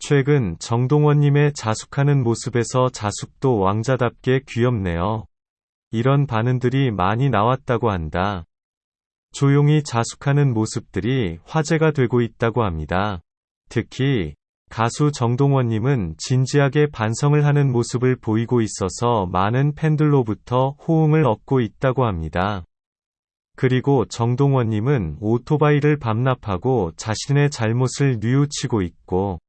최근 정동원님의 자숙하는 모습에서 자숙도 왕자답게 귀엽네요. 이런 반응들이 많이 나왔다고 한다. 조용히 자숙하는 모습들이 화제가 되고 있다고 합니다. 특히 가수 정동원님은 진지하게 반성을 하는 모습을 보이고 있어서 많은 팬들로부터 호응을 얻고 있다고 합니다. 그리고 정동원님은 오토바이를 반납하고 자신의 잘못을 뉘우치고 있고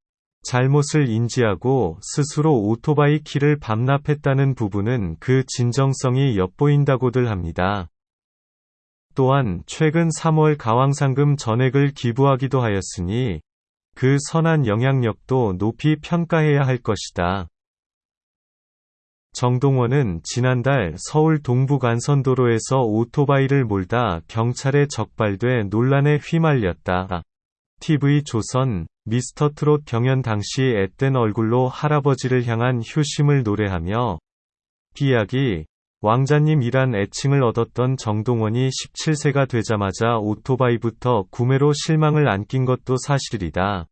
잘못을 인지하고 스스로 오토바이 키를 반납했다는 부분은 그 진정성이 엿보인다고들 합니다. 또한 최근 3월 가왕상금 전액을 기부하기도 하였으니 그 선한 영향력도 높이 평가해야 할 것이다. 정동원은 지난달 서울 동부간선도로에서 오토바이를 몰다 경찰에 적발돼 논란에 휘말렸다. TV조선 미스터 트롯 경연 당시 앳된 얼굴로 할아버지를 향한 효심을 노래하며 비약이 왕자님이란 애칭을 얻었던 정동원이 17세가 되자마자 오토바이부터 구매로 실망을 안긴 것도 사실이다.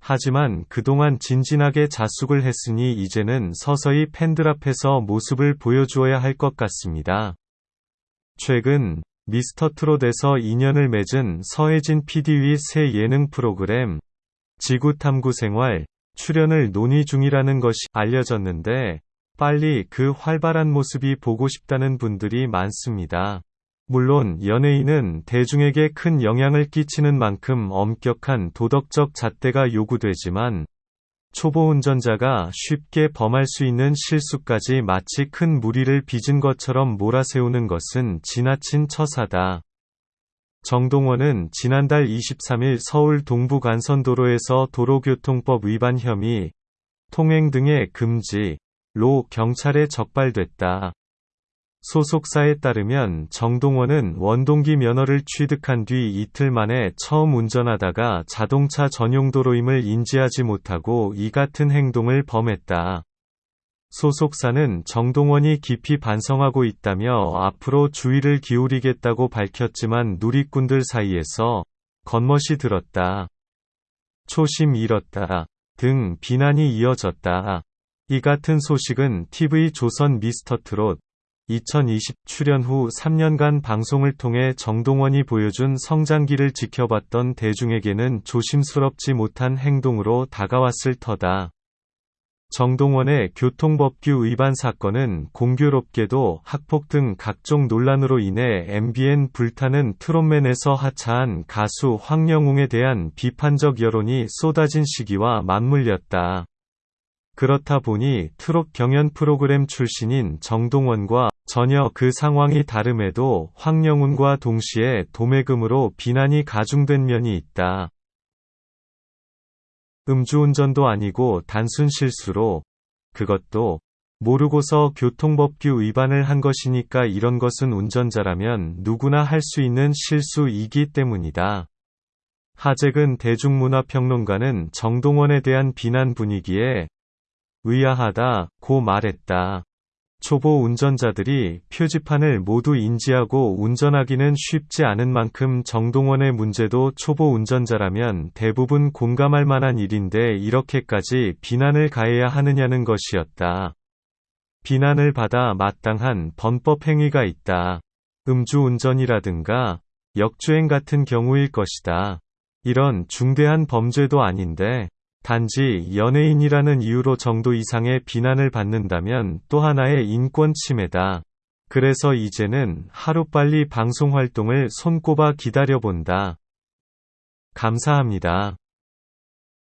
하지만 그동안 진진하게 자숙을 했으니 이제는 서서히 팬들 앞에서 모습을 보여주어야 할 것 같습니다. 최근 미스터 트롯에서 인연을 맺은 서혜진 PD의 새 예능 프로그램 지구 탐구 생활 출연을 논의 중이라는 것이 알려졌는데 빨리 그 활발한 모습이 보고 싶다는 분들이 많습니다. 물론 연예인은 대중에게 큰 영향을 끼치는 만큼 엄격한 도덕적 잣대가 요구되지만 초보 운전자가 쉽게 범할 수 있는 실수까지 마치 큰 무리를 빚은 것처럼 몰아세우는 것은 지나친 처사다. 정동원은 지난달 23일 서울 동부 간선도로에서 도로교통법 위반 혐의, 통행 등의 금지 로 경찰에 적발됐다. 소속사에 따르면 정동원은 원동기 면허를 취득한 뒤 이틀 만에 처음 운전하다가 자동차 전용 도로임을 인지하지 못하고 이 같은 행동을 범했다. 소속사는 정동원이 깊이 반성하고 있다며 앞으로 주의를 기울이겠다고 밝혔지만 누리꾼들 사이에서 겉멋이 들었다. 초심 잃었다. 등 비난이 이어졌다. 이 같은 소식은 TV 조선 미스터트롯 2020 출연 후 3년간 방송을 통해 정동원이 보여준 성장기를 지켜봤던 대중에게는 조심스럽지 못한 행동으로 다가왔을 터다. 정동원의 교통법규 위반 사건은 공교롭게도 학폭 등 각종 논란으로 인해 MBN 불타는 트롯맨에서 하차한 가수 황영웅에 대한 비판적 여론이 쏟아진 시기와 맞물렸다. 그렇다 보니 트롯 경연 프로그램 출신인 정동원과 전혀 그 상황이 다름에도 황영훈과 동시에 도매금으로 비난이 가중된 면이 있다. 음주운전도 아니고 단순 실수로 그것도 모르고서 교통법규 위반을 한 것이니까 이런 것은 운전자라면 누구나 할 수 있는 실수이기 때문이다. 하재근 대중문화평론가는 정동원에 대한 비난 분위기에 의아하다 고 말했다. 초보 운전자들이 표지판을 모두 인지하고 운전하기는 쉽지 않은 만큼 정동원의 문제도 초보 운전자라면 대부분 공감할 만한 일인데 이렇게까지 비난을 가해야 하느냐는 것이었다. 비난을 받아 마땅한 범법 행위가 있다. 음주운전이라든가 역주행 같은 경우일 것이다. 이런 중대한 범죄도 아닌데 단지 연예인이라는 이유로 정도 이상의 비난을 받는다면 또 하나의 인권 침해다. 그래서 이제는 하루빨리 방송 활동을 손꼽아 기다려본다. 감사합니다.